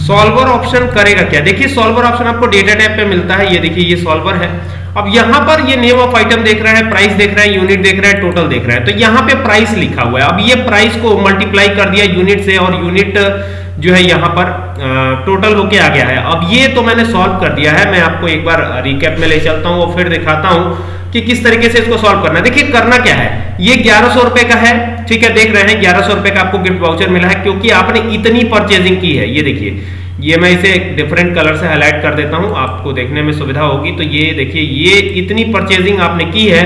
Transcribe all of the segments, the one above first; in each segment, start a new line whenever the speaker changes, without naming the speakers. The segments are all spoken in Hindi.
सॉल्वर ऑप्शन करेगा क्या? देखिए सॉल्वर ऑप्शन आपको डेटा टैब पे मिलता है। ये देखिए, ये सॉल्वर है। अब यहाँ पर ये नेम ऑफ़ आइटम देख रहा है प्राइस देख रहा है यूनिट देख रहा है टोटल देख रहा है। तो यहाँ पे प्राइस लिखा हुआ है। अब ये प्राइस को मल्टीप्लाई कर दिया यूनिट से और यूनिट जो है यहाँ पर टोटल होके आ गया है। अब ये तो मैंने सॉल्व कर दिया है। मैं आपको एक बार रिकैप में ले चलता हूँ और फिर दिखाता हूँ। कि किस तरीके से इसको सॉल्व करना है। देखिए, करना क्या है? ये ग्यारह सौ रुपए का है, ठीक है, देख रहे हैं, ग्यारह सौ रुपए का आपको गिफ्ट वाउचर मिला है, क्योंकि आपने इतनी परचेजिंग की है। ये देखिए, ये मैं इसे डिफरेंट कलर से हाईलाइट कर देता हूँ, आपको देखने में सुविधा होगी। तो ये देखिए, ये इतनी परचेजिंग आपने की है,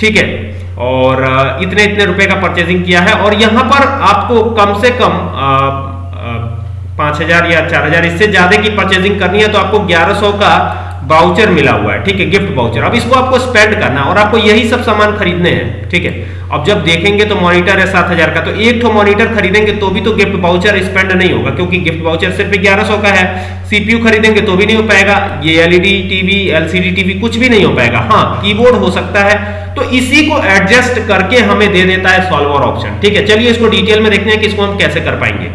ठीक है, और इतने इतने रुपए का परचेजिंग किया है, और यहाँ पर आपको कम से कम पाँच हज़ार या चार हज़ार, इससे ज़्यादा की परचेजिंग करनी है तो आपको ग्यारह सौ का बाउचर मिला हुआ है, ठीक है गिफ्ट बाउचर अब इसको आपको स्पेंड करना है और आपको यही सब सामान खरीदने हैं, ठीक है। अब जब देखेंगे तो मॉनिटर है सात हज़ार का तो एक तो मॉनिटर खरीदेंगे तो भी तो गिफ्ट बाउचर स्पेंड नहीं होगा, क्योंकि गिफ्ट बाउचर सिर्फ़ ग्यारह सौ का है। सीपीयू खरीदेंगे तो भी नहीं हो पाएगा, ये एलईडी टीवी एलसीडी टीवी कुछ भी नहीं हो पाएगा। हाँ कीबोर्ड हो सकता है तो इसी को एडजस्ट करके हमें दे देता है सॉल्वर ऑप्शन ठीक है। चलिए इसको डिटेल में देखते हैं कि इसको हम कैसे कर पाएँगे।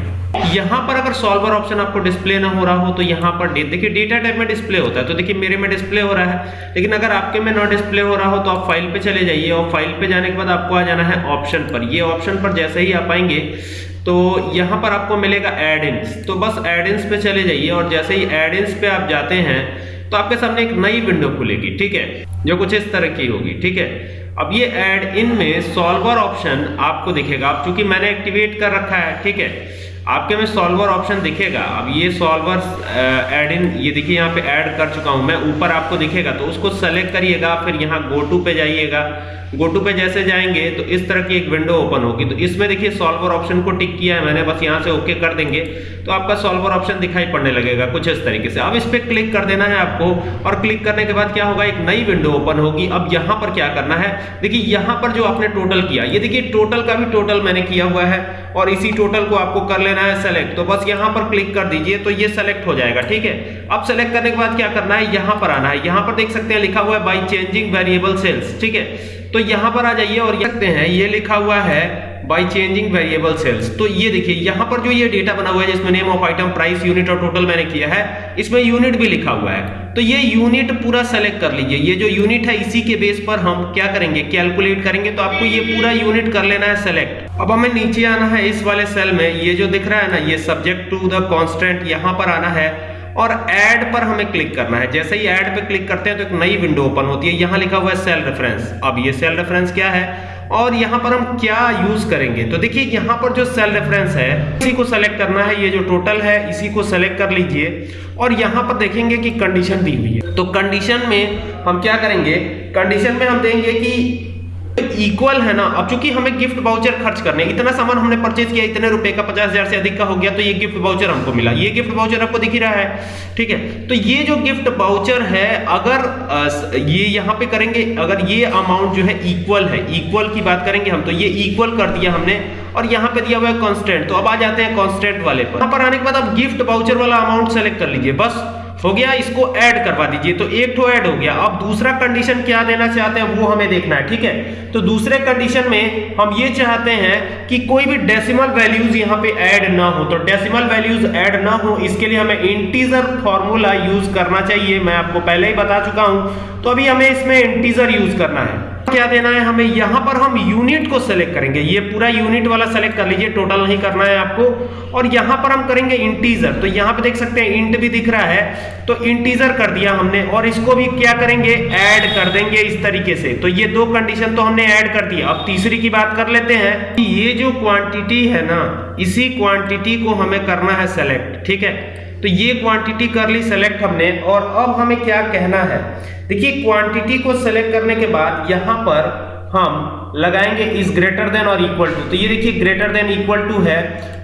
यहाँ पर अगर सॉल्वर ऑप्शन आपको डिस्प्ले ना हो रहा हो तो यहाँ पर देखिए डेटा टाइप में डिस्प्ले होता है। तो देखिए, मेरे में डिस्प्ले हो रहा है, लेकिन अगर आपके में ना डिस्प्ले हो रहा हो तो आप फ़ाइल पे चले जाइए और फ़ाइल पे जाने के बाद आपको आ जाना है ऑप्शन पर। ये ऑप्शन पर जैसे ही आप आएँगे तो यहाँ पर आपको मिलेगा एड इन्स तो बस एड इन्स पे चले जाइए और जैसे ही एड इन्स पे आप जाते हैं तो आपके सामने एक नई विंडो खुलेगी, ठीक है? जो कुछ इस तरह की होगी, ठीक है? अब ये एड इन में सॉल्वर ऑप्शन आपको दिखेगा। अब चूँकि मैंने एक्टिवेट कर रखा है, ठीक है? आपके में सॉल्वर ऑप्शन दिखेगा। अब ये सॉल्वर एड इन ये देखिए यहाँ पे ऐड कर चुका हूँ मैं। ऊपर आपको दिखेगा तो उसको सेलेक्ट करिएगा, फिर यहाँ गो टू पे जाइएगा। गो टू पे जैसे जाएँगे तो इस तरह की एक विंडो ओपन होगी। तो इसमें देखिए सॉल्वर ऑप्शन को टिक किया है मैंने, बस यहाँ से ओके कर देंगे। तो आपका सॉल्वर ऑप्शन दिखाई पड़ने लगेगा कुछ इस तरीके से। अब इस पर क्लिक कर देना है आपको, और क्लिक करने के बाद क्या होगा? एक नई विंडो ओपन होगी। अब यहाँ पर क्या करना है? देखिए यहाँ पर जो आपने टोटल किया, ये देखिए टोटल का भी टोटल मैंने किया हुआ है। और इसी टोटल को आपको कर लेना है सेलेक्ट तो बस यहाँ पर क्लिक कर दीजिए तो ये सेलेक्ट हो जाएगा, ठीक है? अब सेलेक्ट करने के बाद क्या करना है? यहाँ पर आना है। यहाँ पर देख सकते हैं लिखा हुआ है बाई चेंजिंग वेरिएबल सेल्स ठीक है? तो यहाँ पर आ जाइए और ये सकते हैं, ये लिखा हुआ है बाई चेंजिंग वेरिएबल सेल्स तो ये देखिए, यहाँ पर जो ये डेटा बना हुआ है, जिसमें name of item price unit और टोटल मैंने किया है, इसमें यूनिट भी लिखा हुआ है। तो ये यूनिट पूरा सेलेक्ट कर लीजिए। ये जो यूनिट है, इसी के बेस पर हम क्या करेंगे? कैलकुलेट करेंगे। तो आपको ये पूरा यूनिट कर लेना है सेलेक्ट अब हमें नीचे आना है इस वाले सेल में। ये जो दिख रहा है ना, ये सब्जेक्ट टू द कॉन्स्टेंट यहाँ पर आना है और ऐड पर हमें क्लिक करना है। जैसे ही ऐड पे क्लिक करते हैं तो एक नई विंडो ओपन होती है। यहाँ लिखा हुआ है सेल रेफरेंस अब ये सेल रेफरेंस क्या है? और यहाँ पर हम क्या यूज़ करेंगे? तो देखिए, यहाँ पर जो सेल रेफरेंस है, इसी को सेलेक्ट करना है। ये जो टोटल है, इसी को सेलेक्ट कर लीजिए। और यहाँ पर देखेंगे कि कंडीशन दी हुई है। तो कंडीशन में हम क्या करेंगे? कंडीशन में हम देंगे कि इक्वल है ना? अब चूँकि हमें गिफ्ट बाउचर खर्च करने इतना सामान हमने परचेज किया, इतने रुपए का पचास हज़ार से अधिक का हो गया तो ये गिफ्ट बाउचर हमको मिला। ये गिफ्ट बाउचर आपको दिख रहा है, ठीक है? तो ये जो गिफ्ट बाउचर है, अगर ये यहाँ पे करेंगे, अगर ये अमाउंट जो है इक्वल है इक्वल की बात करेंगे हम तो ये इक्वल कर दिया हमने, और यहाँ पे दिया हुआ है कॉन्स्टेंट तो अब आ जाते हैं कॉन्स्टेंट वाले पर। यहाँ पर आने के बाद अब गिफ्ट बाउचर वाला अमाउंट सेलेक्ट कर लीजिए, बस। हो गया, इसको ऐड करवा दीजिए। तो एक तो ऐड हो गया। अब दूसरा कंडीशन क्या देना चाहते हैं, वो हमें देखना है, ठीक है? तो दूसरे कंडीशन में हम ये चाहते हैं कि कोई भी डेसिमल वैल्यूज़ यहाँ पे ऐड ना हो। तो डेसिमल वैल्यूज़ ऐड ना हो, इसके लिए हमें इंटीजर फॉर्मूला यूज़ करना चाहिए। मैं आपको पहले ही बता चुका हूँ। तो अभी हमें इसमें इंटीजर यूज़ करना है। क्या देना है हमें? यहाँ पर हम यूनिट को सेलेक्ट करेंगे। ये पूरा यूनिट वाला सेलेक्ट कर लीजिए। टोटल नहीं करना है आपको। और यहाँ पर हम करेंगे इंटीजर तो यहाँ पे देख सकते हैं इंट भी दिख रहा है। तो इंटीजर कर दिया हमने। और इसको भी क्या करेंगे? ऐड कर देंगे इस तरीके से। तो ये दो कंडीशन तो हमने ऐड कर दिया अब तीसरी की बात कर लेते हैं। कि ये जो क्वांटिटी है ना, इसी क्वांटिटी को हमें करना है सेलेक्ट ठीक है? तो ये क्वांटिटी कर ली सेलेक्ट हमने और अब हमें क्या कहना है? देखिए क्वांटिटी को सेलेक्ट करने के बाद यहाँ पर हम लगाएँगे इज़ ग्रेटर देन और इक्वल टू तो ये देखिए ग्रेटर देन इक्वल टू है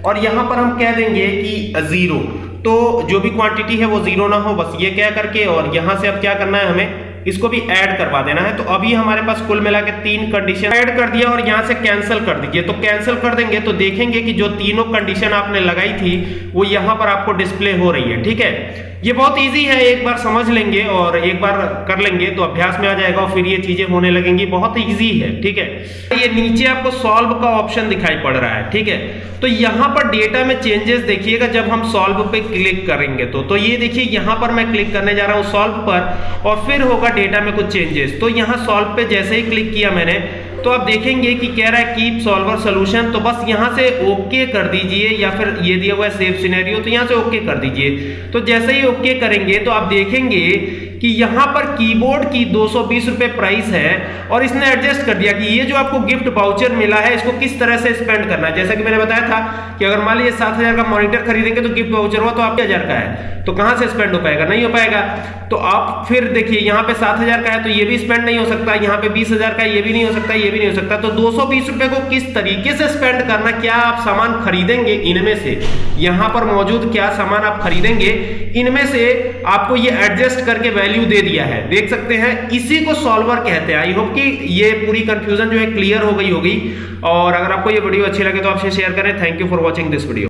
और यहाँ पर हम कह देंगे कि ज़ीरो तो जो भी क्वांटिटी है वो ज़ीरो ना हो, बस ये क्या करके और यहाँ से अब क्या करना है हमें? इसको भी ऐड करवा देना है। तो अभी हमारे पास कुल मिला के तीन कंडीशन ऐड कर दिया और यहाँ से कैंसिल कर दीजिए। तो कैंसिल कर देंगे तो देखेंगे कि जो तीनों कंडीशन आपने लगाई थी, वो यहाँ पर आपको डिस्प्ले हो रही है, ठीक है? ये बहुत इजी है, एक बार समझ लेंगे और एक बार कर लेंगे तो अभ्यास में आ जाएगा और फिर ये चीज़ें होने लगेंगी। बहुत इजी है, ठीक है? ये नीचे आपको सॉल्व का ऑप्शन दिखाई पड़ रहा है, ठीक है? तो यहाँ पर डेटा में चेंजेस देखिएगा, जब हम सॉल्व पे क्लिक करेंगे तो। तो ये देखिए, यहाँ पर मैं क्लिक करने जा रहा हूँ सॉल्व पर और फिर होगा डेटा में कुछ चेंजेस तो यहाँ सॉल्व पे जैसे ही क्लिक किया मैंने तो आप देखेंगे कि कह रहा है कीप सॉल्वर सोल्यूशन तो बस यहाँ से ओके कर दीजिए या फिर ये दिया हुआ है सेव सिनेरियो तो यहाँ से ओके कर दीजिए। तो जैसे ही ओके करेंगे तो आप देखेंगे कि यहाँ पर कीबोर्ड की दो सौ प्राइस है और इसने एडजस्ट कर दिया कि ये जो आपको गिफ्ट वाउचर मिला है, इसको किस तरह से स्पेंड करना है? जैसा कि मैंने बताया था कि अगर मान लीजिए सात हज़ार का मॉनिटर खरीदेंगे तो गिफ्ट वाउचर हुआ तो आप हज़ार का है। तो कहाँ से स्पेंड हो पाएगा? नहीं हो पाएगा। तो आप फिर देखिए, यहाँ पे सात हज़ार का है तो ये भी स्पेंड नहीं हो सकता, यहाँ पे बीस हज़ार का ये भी नहीं हो सकता, ये भी नहीं हो सकता। तो दो सौ बीस रुपए को किस तरीके से स्पेंड करना, क्या आप सामान खरीदेंगे इनमें से? यहाँ पर मौजूद क्या सामान आप खरीदेंगे, इनमें से आपको ये एडजस्ट करके वैल्यू दे दिया है। देख सकते हैं, इसी को सॉल्वर कहते हैं। आई होप कि ये पूरी कंफ्यूजन जो है क्लियर हो गई होगी। और अगर आपको ये वीडियो अच्छी लगे तो आपसे शेयर करें। Thank you for watching this video